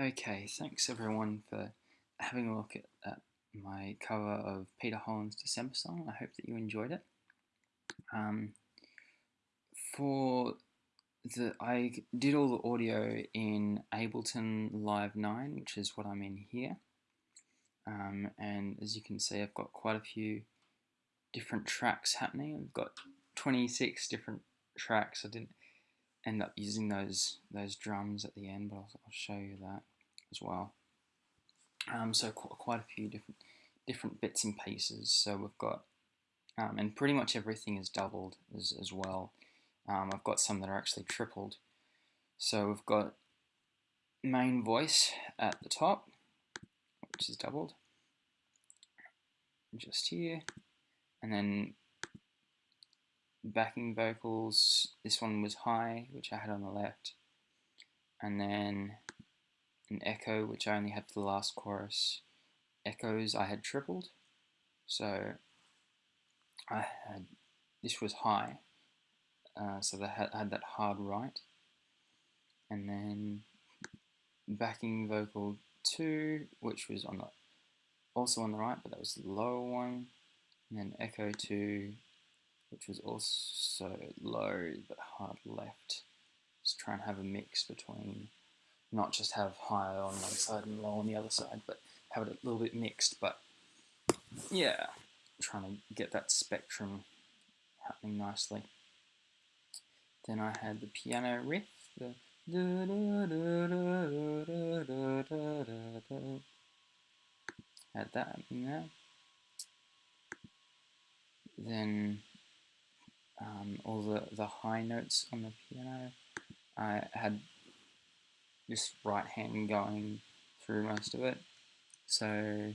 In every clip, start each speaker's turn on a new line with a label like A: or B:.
A: Okay, thanks everyone for having a look at, at, my cover of Peter Holland's December song. I hope that you enjoyed it. Um, for the I did all the audio in Ableton Live 9, which is what I'm in here. Um, and as you can see, I've got quite a few different tracks happening. I've got 26 different tracks. I didn't end up using those those drums at the end, but I'll, I'll show you that as well. Um, so qu quite a few different different bits and pieces. So we've got, um, and pretty much everything is doubled as, as well. Um, I've got some that are actually tripled. So we've got main voice at the top, which is doubled, just here, and then backing vocals, this one was high, which I had on the left, and then an echo, which I only had for the last chorus. Echoes I had tripled, so I had, this was high, uh, so they had, had that hard right, and then backing vocal 2, which was on the also on the right, but that was the lower one, and then echo 2, which was also low but hard left. Just try and have a mix between not just have high on one side and low on the other side, but have it a little bit mixed. But yeah, trying to get that spectrum happening nicely. Then I had the piano riff, the had that in there. Then um, all the, the high notes on the piano. I had this right hand going through most of it. So,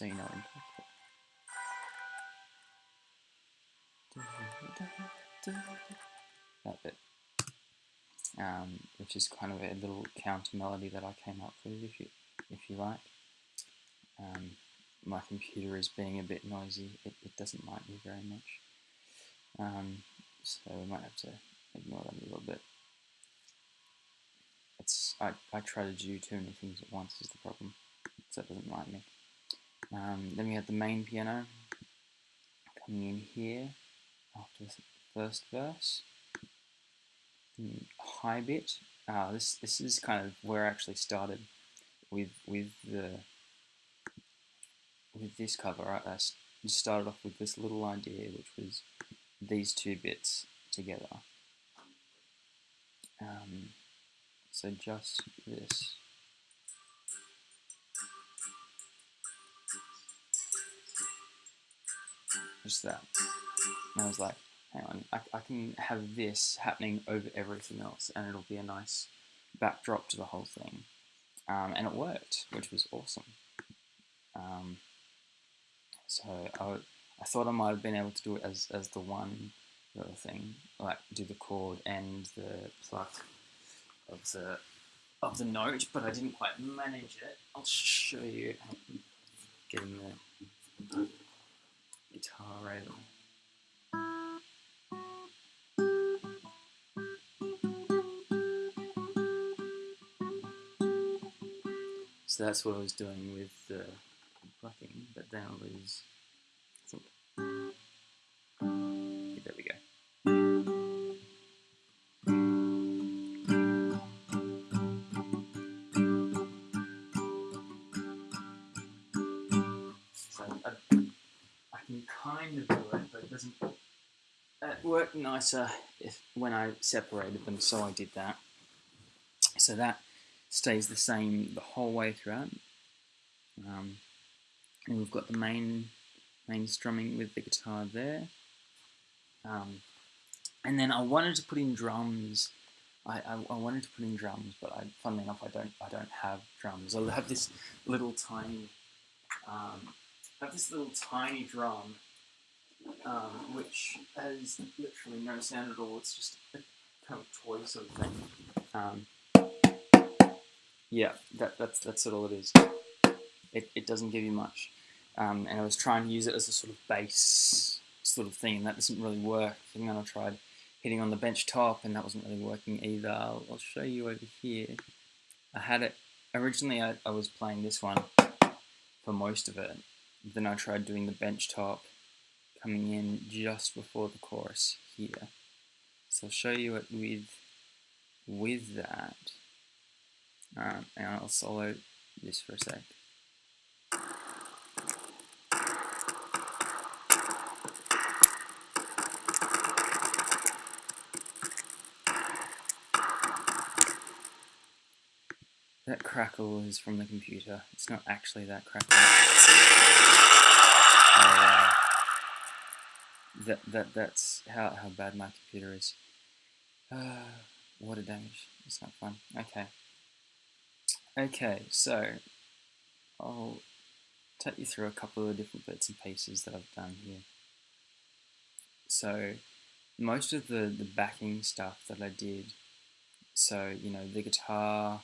A: you know that bit. Um, which is kind of a little counter melody that I came up with, if you if you like. Um, my computer is being a bit noisy; it, it doesn't like me very much. Um, so we might have to ignore that a little bit. It's I, I try to do too many things at once is the problem, so it doesn't like me. Um, then we have the main piano coming in here after the first verse. Hmm, high bit. Uh, this this is kind of where I actually started with with the with this cover. I, I started off with this little idea, which was these two bits together. Um, so just this. Just that. And I was like, hang on, I, I can have this happening over everything else and it'll be a nice backdrop to the whole thing. Um, and it worked, which was awesome. Um, so I, I thought I might have been able to do it as, as the one thing, like do the chord and the pluck of the of the note, but I didn't quite manage it. I'll show you getting the guitar right So that's what I was doing with the plucking, but then I was kind of it, but it doesn't. It worked nicer if when I separated them, so I did that. So that stays the same the whole way throughout. Um, and we've got the main main strumming with the guitar there. Um, and then I wanted to put in drums. I, I, I, wanted to put in drums, but I, funnily enough, I don't I don't have drums. I have this little tiny um, I have this little tiny drum um, which has literally no sound at all. It's just a kind of toy sort of thing. Um, yeah, that, that's that's all it is. It, it doesn't give you much. Um, and I was trying to use it as a sort of bass sort of thing, and that doesn't really work. And then I tried hitting on the bench top, and that wasn't really working either. I'll, I'll show you over here. I had it originally. I, I was playing this one for most of it. Then I tried doing the bench top, coming in just before the chorus here. So I'll show you it with with that. Um, and I'll solo this for a sec. That crackle is from the computer. It's not actually that crackle. That that that's how how bad my computer is. Water damage. It's not fun. Okay. Okay, so I'll take you through a couple of different bits and pieces that I've done here. So most of the the backing stuff that I did. So you know the guitar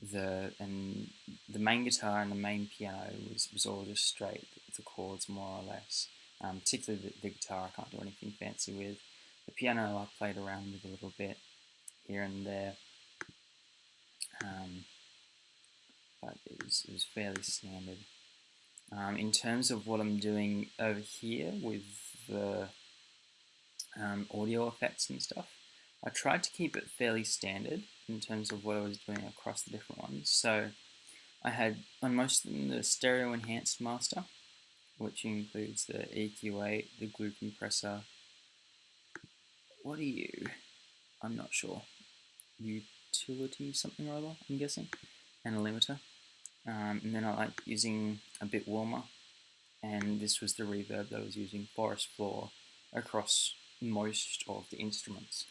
A: the and the main guitar and the main piano was, was all just straight the chords more or less um, particularly the, the, guitar I can't do anything fancy with. The piano I played around with a little bit here and there. Um, but it was, it was fairly standard. Um, in terms of what I'm doing over here with the um, audio effects and stuff I tried to keep it fairly standard in terms of what I was doing across the different ones. So I had on most of them the stereo enhanced master, which includes the EQ8, the glue compressor. What are you? I'm not sure. Utility something or other, I'm guessing, and a limiter. Um, and then I like using a bit warmer, and this was the reverb that I was using, Forest Floor, across most of the instruments.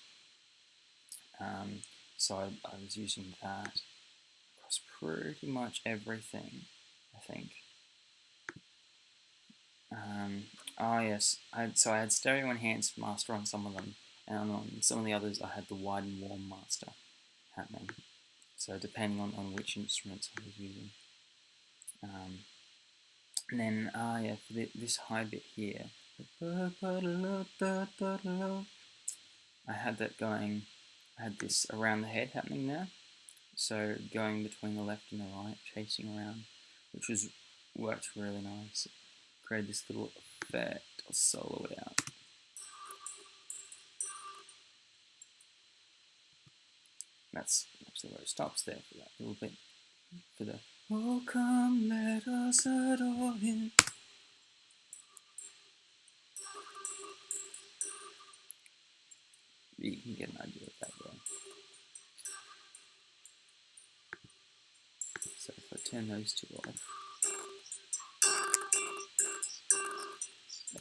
A: Um, so I, I was using that across pretty much everything, I think. Um, oh yes, I had, so I had stereo enhanced master on some of them, and on some of the others I had the wide and warm master happening. So depending on, on which instruments I was using. Um, and then, ah yeah, for the, this high bit here, I had that going I had this around the head happening there. So going between the left and the right, chasing around, which was worked really nice. Created this little effect. I'll solo it out. That's actually where it stops there for that little bit. For the Oh come let us adore him. You can get an idea of that. turn those two off.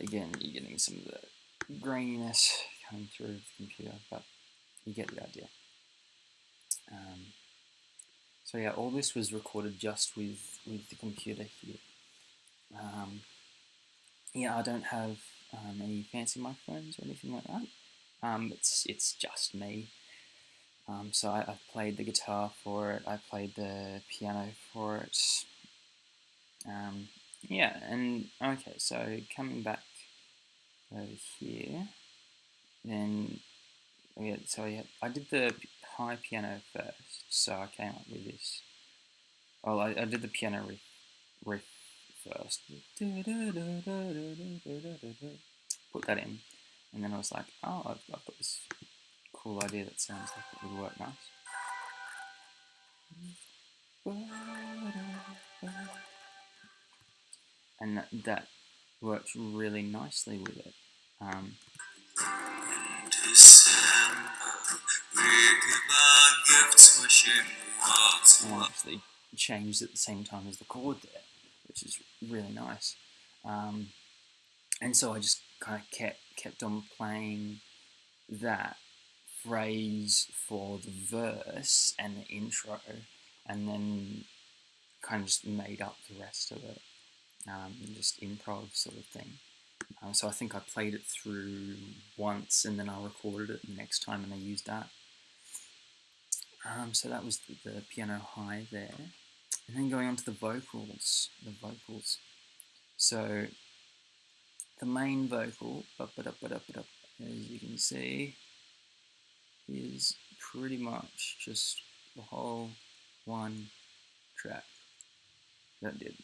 A: Again, you're getting some of the graininess coming through the computer, but you get the idea. Um, so yeah, all this was recorded just with, with the computer here. Um, yeah, I don't have um, any fancy microphones or anything like that. Um, it's, it's just me. Um, so I, I, played the guitar for it, I played the piano for it. Yeah, and okay, so coming back over here, then oh yeah, so yeah, I did the high piano first, so I came up with this. Well, I, I did the piano riff, riff first. Put that in, and then I was like, oh, I've, I've got this cool idea that sounds like it would work nice. And that, that works really nicely with it. Um, and obviously changed at the same time as the chord there, which is really nice. Um, and so I just kind of kept kept on playing that phrase for the verse and the intro, and then kind of just made up the rest of it, um, just improv sort of thing. Uh, so I think I played it through once, and then I recorded it the next time, and I used that. Um, so that was the, the piano high there, and then going on to the vocals. The vocals. So the main vocal, as you can see, is pretty much just the whole one track. That did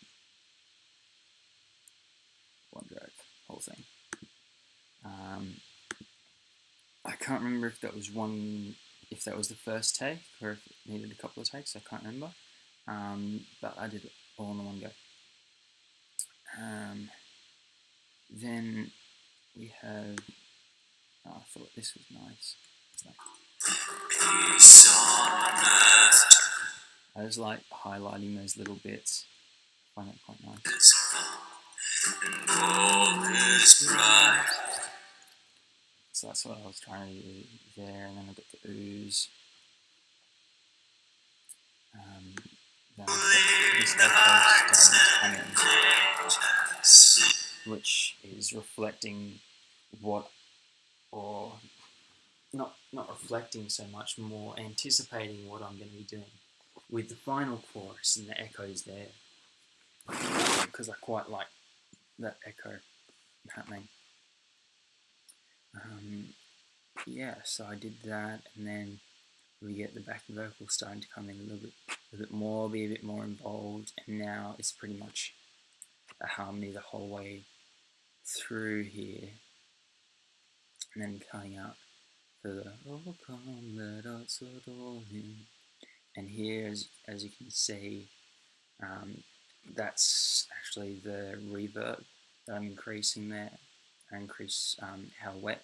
A: one track, whole thing. Um, I can't remember if that was one, if that was the first take or if it needed a couple of takes. I can't remember, um, but I did it all in one go. Um, then we have. Oh, I thought this was nice. I just like highlighting those little bits. I find that quite nice. So that's what I was trying to do there, and then I got the ooze. Um, then which is reflecting what, or not not reflecting so much, more anticipating what I'm going to be doing with the final chorus and the echoes there, because I quite like that echo happening. Um, yeah, so I did that, and then we get the backing vocals starting to come in a little bit, a bit more, be a bit more involved, and now it's pretty much a harmony the whole way through here, and then coming out for the "Oh come, let us adore Him," and here, as as you can see, um, that's actually the reverb that I'm increasing there. I increase um, how wet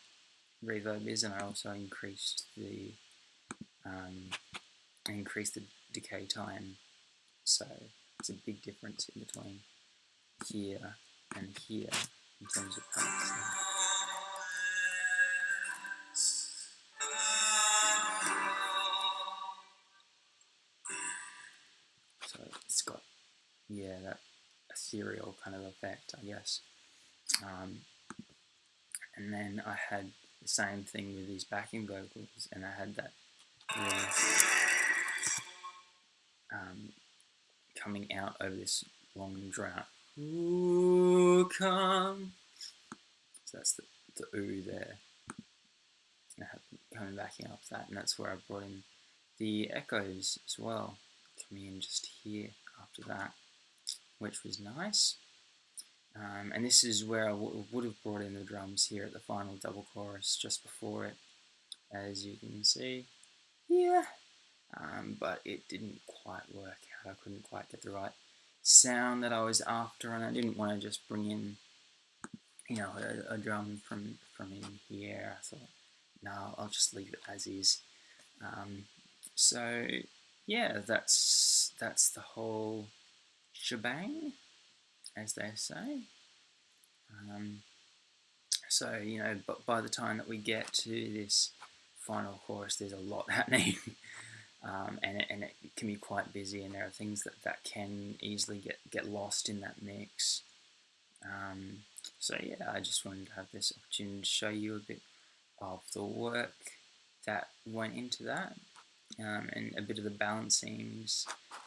A: reverb is, and I also increased the um, increased the decay time. So it's a big difference in between here and here in terms of parts. Yeah that ethereal kind of effect, I guess. Um, and then I had the same thing with these backing vocals, and I had that um, coming out over this long drought. Ooh, come. So that's the, the ooh there. Coming backing up that, and that's where I brought in the echoes as well, coming in just here after that, which was nice. Um, and this is where I would have brought in the drums here at the final double chorus just before it, as you can see. Yeah. Um, but it didn't quite work out. I couldn't quite get the right sound that I was after, and I didn't want to just bring in, you know, a, a drum from from in here. I thought, no, I'll just leave it as is. Um, so yeah, that's that's the whole shebang as they say. Um, so, you know, but by the time that we get to this final chorus, there's a lot happening. um, and, it, and it can be quite busy, and there are things that, that can easily get, get lost in that mix. Um, so, yeah, I just wanted to have this opportunity to show you a bit of the work that went into that. Um, and a bit of the balancings,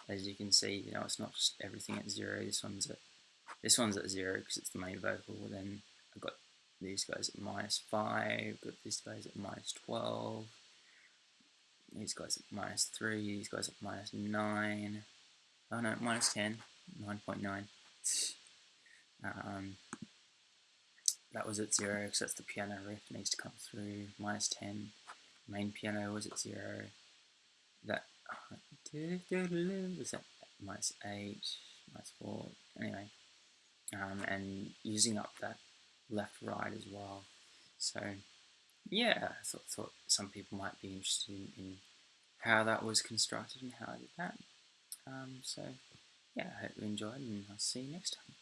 A: as you can see, you know, it's not just everything at zero. This one's at this one's at zero because it's the main vocal. Then I've got these guys at minus five. Got these guys at minus twelve. These guys at minus three. These guys at minus nine. Oh no, minus ten. Nine point nine. Um, that was at zero because that's the piano riff needs to come through. Minus ten. Main piano was at zero. That was at minus eight, minus four. Anyway, um, and using up that left right as well. So yeah, I thought, thought some people might be interested in, in, how that was constructed and how I did that. Um, so yeah, I hope you enjoyed and I'll see you next time.